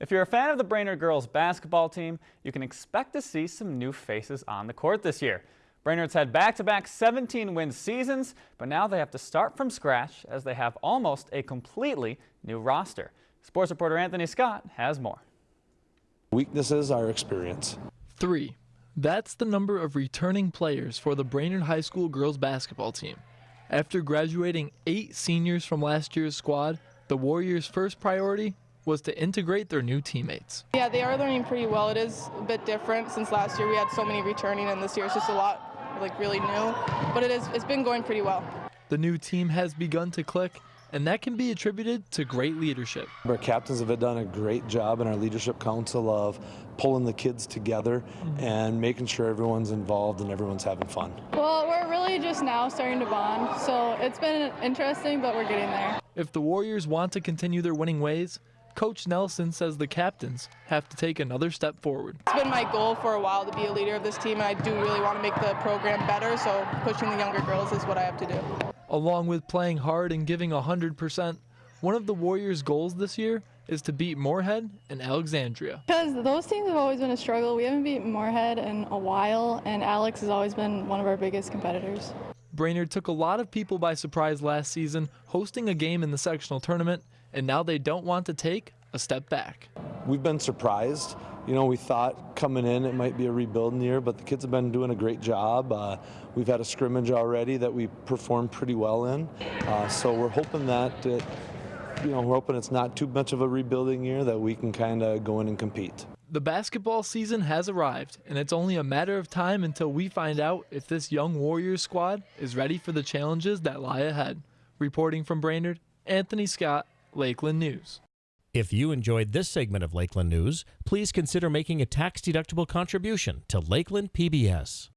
If you're a fan of the Brainerd girls basketball team, you can expect to see some new faces on the court this year. Brainerd's had back-to-back 17-win seasons, but now they have to start from scratch as they have almost a completely new roster. Sports reporter Anthony Scott has more. Weaknesses are experience. Three. That's the number of returning players for the Brainerd High School girls basketball team. After graduating eight seniors from last year's squad, the Warriors' first priority was to integrate their new teammates. Yeah, they are learning pretty well. It is a bit different since last year we had so many returning and this year it's just a lot like really new, but it is it's been going pretty well. The new team has begun to click and that can be attributed to great leadership. Our captains have done a great job in our leadership council of pulling the kids together mm-hmm. and making sure everyone's involved and everyone's having fun. Well, we're really just now starting to bond, so it's been interesting, but we're getting there. If the Warriors want to continue their winning ways, Coach Nelson says the captains have to take another step forward. It's been my goal for a while to be a leader of this team, and I do really want to make the program better, so pushing the younger girls is what I have to do. Along with playing hard and giving 100%, one of the Warriors' goals this year is to beat Moorhead and Alexandria. Because those teams have always been a struggle. We haven't beat Moorhead in a while, and Alex has always been one of our biggest competitors. Brainerd took a lot of people by surprise last season, hosting a game in the sectional tournament, and now they don't want to take a step back. We've been surprised. You know, we thought coming in it might be a rebuilding year, but the kids have been doing a great job. Uh, we've had a scrimmage already that we performed pretty well in, uh, so we're hoping that it, you know, we're hoping it's not too much of a rebuilding year that we can kind of go in and compete. The basketball season has arrived, and it's only a matter of time until we find out if this young Warriors squad is ready for the challenges that lie ahead. Reporting from Brainerd, Anthony Scott, Lakeland News. If you enjoyed this segment of Lakeland News, please consider making a tax-deductible contribution to Lakeland PBS.